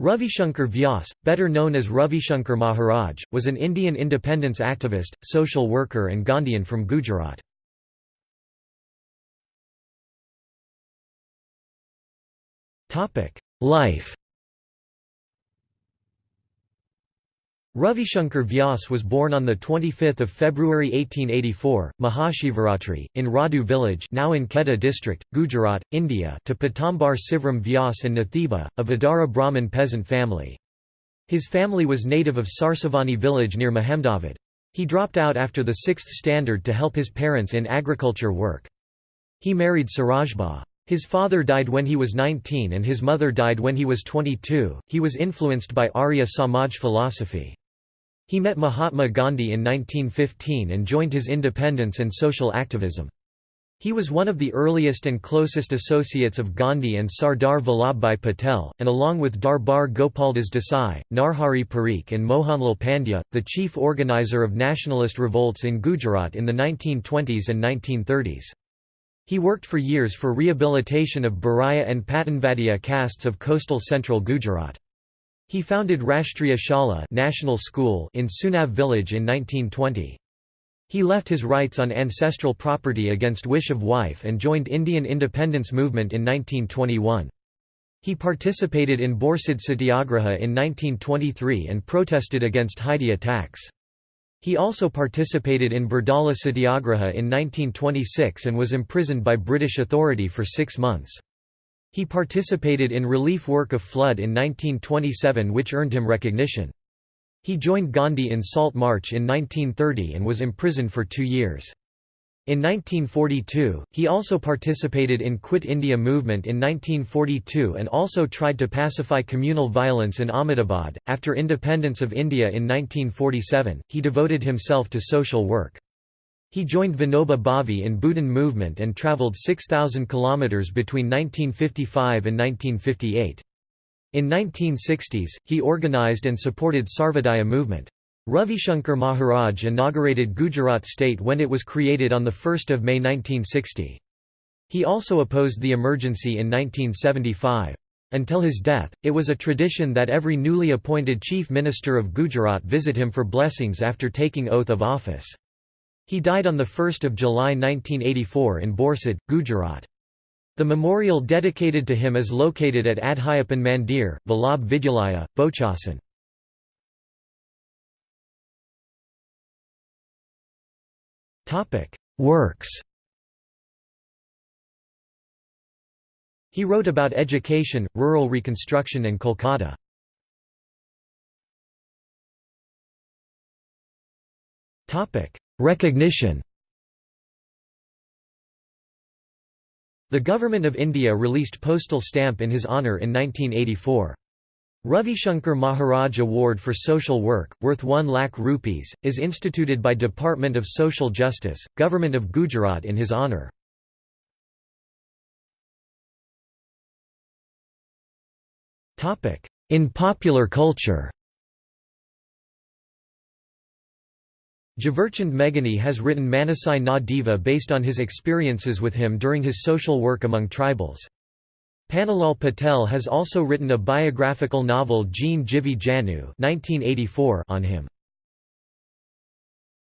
Ravishankar Vyas, better known as Ravishankar Maharaj, was an Indian independence activist, social worker and Gandhian from Gujarat. Life Ravishankar Vyas was born on 25 February 1884, Mahashivaratri, in Radhu village now in Kheda district, Gujarat, India to Pitambar Shivram Vyas and Nathiba, a Vidara Brahmin peasant family. His family was native of Sarsavani village near Mahemdavad. He dropped out after the sixth standard to help his parents in agriculture work. He married Surajba. His father died when he was 19 and his mother died when he was 22. He was influenced by Arya Samaj philosophy. He met Mahatma Gandhi in 1915 and joined his independence and social activism. He was one of the earliest and closest associates of Gandhi and Sardar Vallabhbhai Patel, and along with Darbar Gopaldas Desai, Narhari Parikh and Mohanlal Pandya, the chief organizer of nationalist revolts in Gujarat in the 1920s and 1930s. He worked for years for rehabilitation of Baraya and Patanvadia castes of coastal central Gujarat. He founded Rashtriya Shala National School in Sunav village in 1920. He left his rights on ancestral property against wish of wife and joined Indian independence movement in 1921. He participated in Borsad Satyagraha in 1923 and protested against Hadiya tax. He also participated in Bardoli Satyagraha in 1926 and was imprisoned by British authority for six months. He participated in relief work of flood in 1927 which earned him recognition. He joined Gandhi in Salt March in 1930 and was imprisoned for two years. In 1942, he also participated in Quit India movement in 1942 and also tried to pacify communal violence in Ahmedabad. After independence of India in 1947, he devoted himself to social work. He joined Vinoba Bhave in Bhoodan movement and travelled 6,000 km between 1955 and 1958. In 1960s, he organised and supported Sarvodaya movement. Ravishankar Maharaj inaugurated Gujarat state when it was created on 1 May 1960. He also opposed the emergency in 1975. Until his death, it was a tradition that every newly appointed chief minister of Gujarat visit him for blessings after taking oath of office. He died on 1 July 1984 in Borsad, Gujarat. The memorial dedicated to him is located at Adhyapan Mandir, Vallabh Vidyalaya, Bochasan. Works He wrote about education, rural reconstruction and Kolkata. Recognition The Government of India released postal stamp in his honour in 1984. Ravishankar Maharaj Award for Social Work, worth 1 lakh rupees, is instituted by Department of Social Justice, Government of Gujarat in his honour. In popular culture Jhaverchand Meghani has written Manasai Na Diva based on his experiences with him during his social work among tribals. Pannalal Patel has also written a biographical novel Jene Jivi Janyu on him.